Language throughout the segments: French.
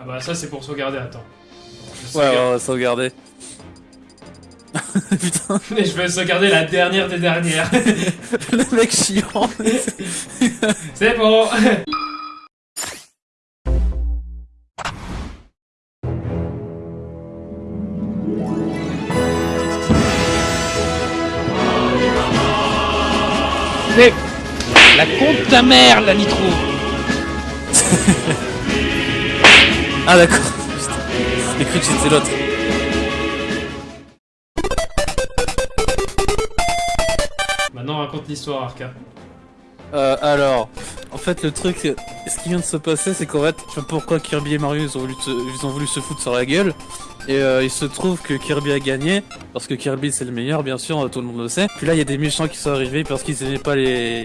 Ah bah ça c'est pour sauvegarder, attends. Ouais, on va sauvegarder. Putain, Mais je vais sauvegarder la dernière des dernières. le mec chiant. c'est bon C'est la compte ta mère, la nitro Ah d'accord. J'ai cru que c'était l'autre. Maintenant raconte l'histoire, Arca. Euh, alors, en fait, le truc, ce qui vient de se passer, c'est qu'en fait, je sais pas pourquoi Kirby et Mario, ils ont voulu, ils ont voulu se foutre sur la gueule. Et euh, il se trouve que Kirby a gagné, parce que Kirby c'est le meilleur, bien sûr, tout le monde le sait. Puis là, il y a des méchants qui sont arrivés parce qu'ils aimaient pas les,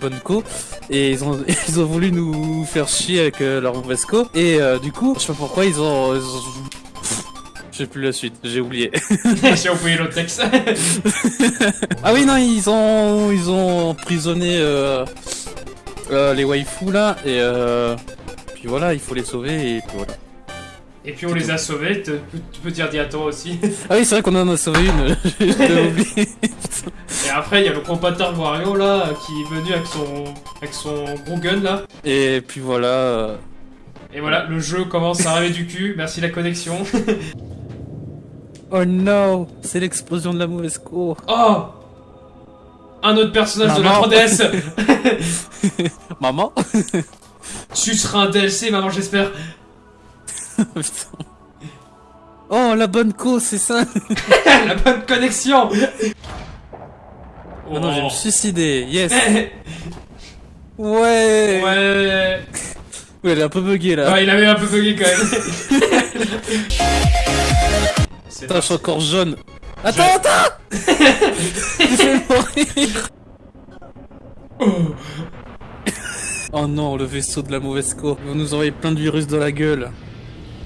bonnes co. Et ils ont, ils ont voulu nous faire chier avec euh, leur mauvaise co. Et euh, du coup, je sais pas pourquoi. Ils ont... Sais plus la suite, j'ai oublié. J'ai oublié l'autre texte. Ah oui, non, ils ont, ils ont emprisonné euh, euh, les waifus là, et euh, puis voilà, il faut les sauver, et puis voilà. Et puis on les a sauvés, tu peux dire dis à toi aussi. Ah oui, c'est vrai qu'on en a sauvé une, oublié. Et après il y a le compatteur Wario là qui est venu avec son avec son gros gun là. Et puis voilà. euh, Et voilà, le jeu commence à arriver du cul. Merci la connexion. Oh no, c'est l'explosion de la mauvaise cour. Oh Un autre personnage de la Maman. 3DS Maman Tu seras un DLC, maman, j'espère. Putain. Oh, la bonne co, c'est ça la bonne connexion Oh non, je vais me Oh. suicider, yes Ouais Ouais Ouais, Ouais, elle est un peu buggée là. il avait un peu bugué quand même. Putain, je suis encore jaune. Attends, Je- attends Tu fais mourir Oh non, le vaisseau de la mauvaise co. Ils vont nous envoyer plein de virus dans la gueule.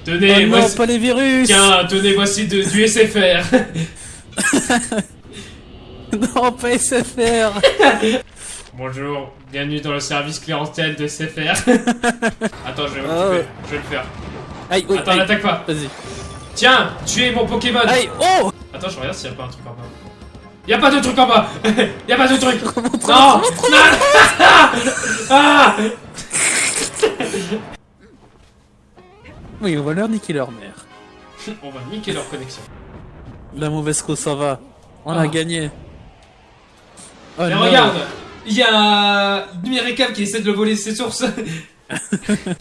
Tenez, oh non, voici... pas les virus Tiens, tenez, voici de- du SFR. Non, pas SFR Bonjour, bienvenue dans le service clientèle de SFR. Attends, je vais Ah je vais le faire. Aïe, oui, Attends, n'attaque pas. Vas-y. Tiens, tuez mon Pokémon. Oh Attends, je regarde s'il y a pas un truc en bas. Y a pas de truc en bas Y a pas de truc Non Ah Oui, on va leur niquer leur mère. On va niquer leur connexion. La mauvaise co, ça va. On a Ah. gagné. Oh Mais non. regarde Il y a Numéricam qui essaie de le voler ses sources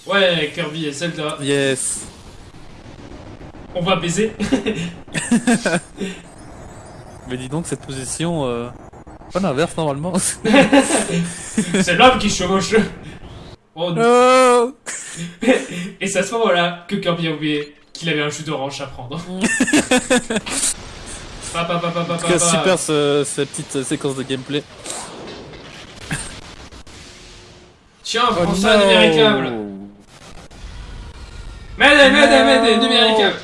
Ouais, Kirby et Zelda, Yes. On va baiser. Mais dis donc, cette position... Euh... Pas l'inverse, normalement. C'est l'homme qui chevauche. Oh non oh. Et c'est à ce moment-là que Kirby a oublié qu'il avait un jus d'orange à prendre. En tout cas, super ce- cette petite euh, séquence de gameplay. Tiens, Oh prends ça, numéricable. M'aidez, m'aidez, numéricable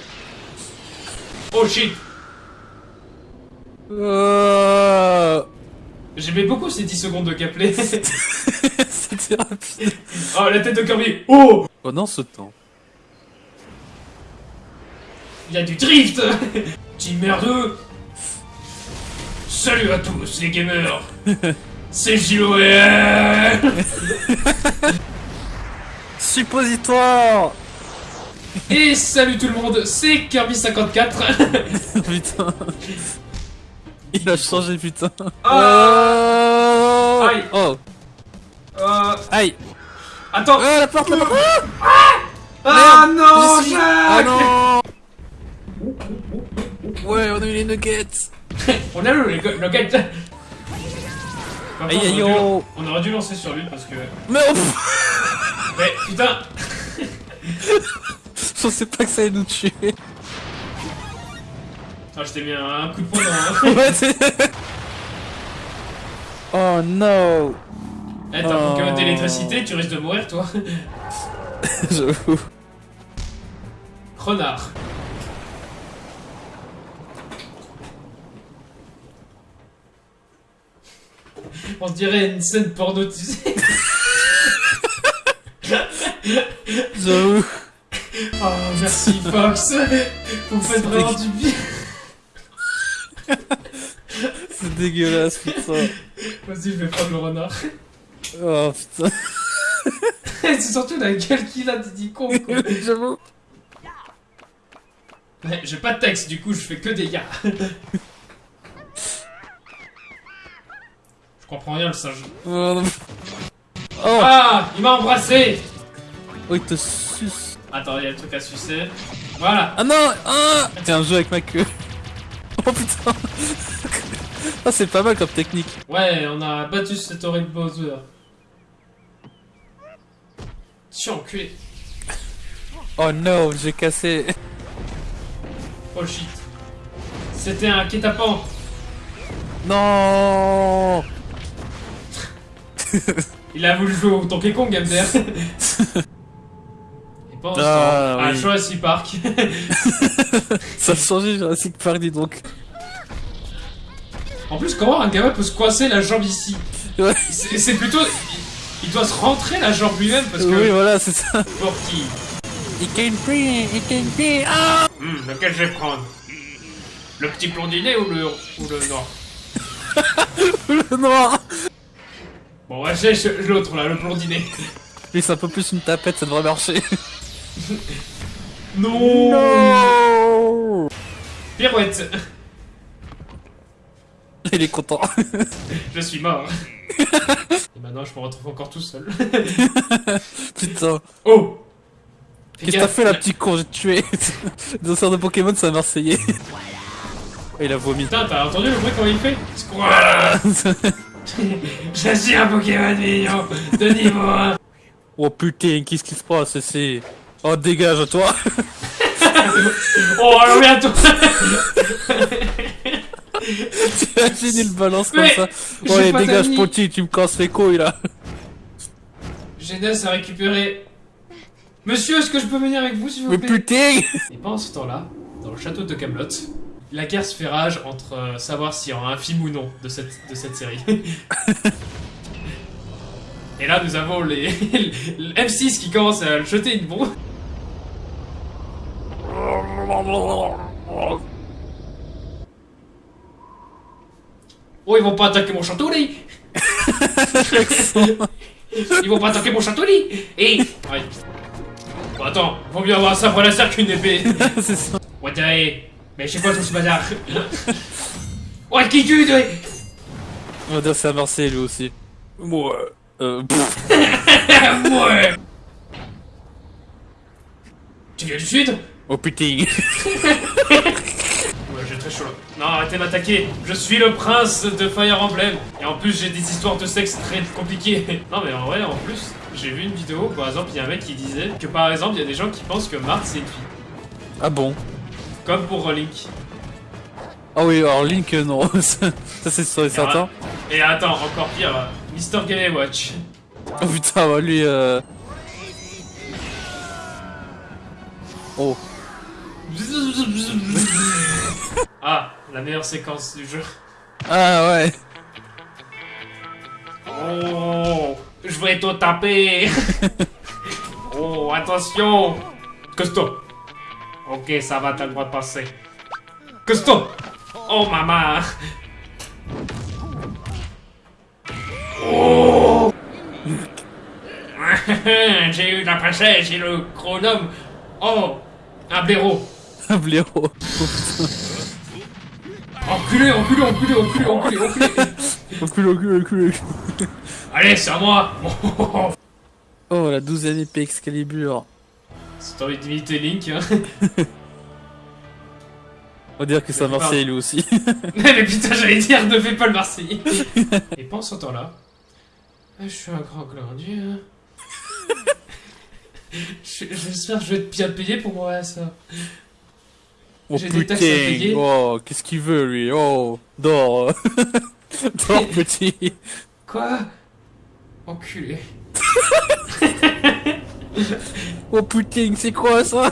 Oh shit Oh J'aimais beaucoup ces 10 secondes de gameplay. C'était rapide. oh, la tête de Kirby. Oh. Pendant ce temps. Il y a du drift. Team merdeux Salut à tous les gamers. C'est JOL Suppositoire Et salut tout le monde, c'est Kirby54. Putain. Il a changé, putain. Ah. Oh Aïe. Oh. Euh, Aïe. Attends. Oh, la porte, la porte. Ah. Merde, non, j'y suis. Jacques Ah non. Ouais, on a eu les nuggets. On a le, le, le gars Par Aïe, aïe, on, aurait dû, oh. on aurait dû lancer sur lui parce que... Mais oh, Mais putain pensais pas que ça allait nous tuer Ah, je t'ai mis un, coup de poing dans... C'est- Oh no Eh, t'as un Oh. D'électricité, tu risques de mourir, toi. J'avoue. Renard. On dirait une scène porno, tu sais. J'avoue. Oh, merci Fox. Vous me faites vraiment du bien. C'est dégueulasse, putain. Vas-y, je vais prendre le renard. Oh putain. C'est surtout la gueule qu'il a, dit con. quoi. J'avoue. Ouais, J'ai pas de texte, du coup, je fais que des gars. Je comprends rien, le singe. Oh, non. Oh, Ah, il m'a embrassé. oh, il te suce. Attends, il y a le truc à sucer. Voilà. Ah non ah C'est un jeu avec ma queue. Oh putain. Ah, c'est pas mal comme technique. Ouais, on a battu cet horrible Bowser. Tiens, enculé. Oh no, j'ai cassé. Oh shit. C'était un guet-apens. Non Il a voulu jouer au Donkey Kong, MDR. Ah, à. Jurassic Park. Ça a changé Jurassic Park, dis donc. en plus, comment un gamin peut se coincer la jambe ici Ouais. C'est plutôt... Il, il doit se rentrer la jambe lui-même parce que... Oui, voilà, c'est ça. Pour qui It can be, it can be. Ah Hmm, Lequel je vais prendre? Le petit blondinet ou le, ou le noir? Le noir Bon, ouais, j'ai l'autre là, le blondinet. Lui, c'est un peu plus une tapette, ça devrait marcher. Non, Non Pirouette Il est content. Je suis mort. Et maintenant, je me retrouve encore tout seul. Putain. Oh Qu'est-ce que t'as fait, la petite con? J'ai tué. Dans sort de Pokémon, c'est un Marseillais. Il a vomi. Putain, t'as entendu le bruit comment il fait? Je suis un Pokémon mignon de niveau 1 oh putain, qu'est-ce qui se passe? Ici Oh, dégage, toi Oh, alors bientôt T'imagines, il balance comme Mais, ça. Oh, allez, dégage, petit, tu me casses les couilles, là. Génès a récupéré... Monsieur, est-ce que je peux venir avec vous, s'il vous Mais plaît putain Et pendant ce temps-là, dans le château de Camelot, la guerre se fait rage entre euh, savoir s'il y aura un film ou non de cette, de cette série. Et là, nous avons les, le M6 qui commence à le jeter une bombe. Oh, ils vont pas attaquer mon château, là Ils vont pas attaquer mon château, là Et... Ouais. Bon, attends, vaut mieux avoir un sabre laser qu'une épée. C'est ça. Ouais, t'es- Mais je sais quoi tout ce bazar Ouais, qui tue, On va dire c'est Marseille, lui aussi. Moi. Euh. Ouais Tu viens du sud Oh putain Ouais, j'ai très chaud là. Non, arrêtez de m'attaquer Je suis le prince de Fire Emblem Et en plus, j'ai des histoires de sexe très compliquées Non, mais en vrai, en plus, j'ai vu une vidéo, par exemple, il y a un mec qui disait que par exemple, il y a des gens qui pensent que Marthe c'est une fille. Ah bon? Comme pour Link. Ah oui, alors Link, euh, non. ça, c'est sûr et certain. Et attends, encore pire, Mister Game Watch. Oh putain, bah, lui, euh... Oh. Ah, la meilleure séquence du jeu. Ah ouais. Oh, je vais te taper. oh, attention. Costaud. Ok, ça va, t'as le droit de passer. Costaud. Oh, maman. Oh. J'ai eu la princesse et le chronome. Oh, un blaireau. Un blaireau. Enculé, enculé, enculé, enculé, enculé, enculé. Enculé, enculé, enculé. Allez, c'est à moi. Oh, la douzième épée Excalibur. Si t'as envie d'imiter Link, hein. On va dire que c'est à Marseille, lui aussi. Mais putain, j'allais dire, ne fais pas le Marseillais. Et pendant ce temps-là, ah, je suis un grand glandier. Je- J'espère que je vais être bien payé pour moi ça. Oh putain. Oh, qu'est-ce qu'il veut, lui? Oh, dors. dors, petit. Quoi? Enculé. Oh putain, c'est quoi ça?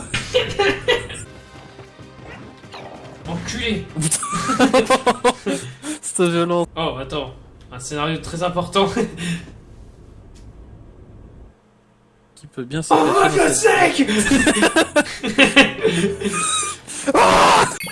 Enculé. C'est violent. Oh, attends. Un scénario très important. qui peut bien se Oh, cette- Snake Ah!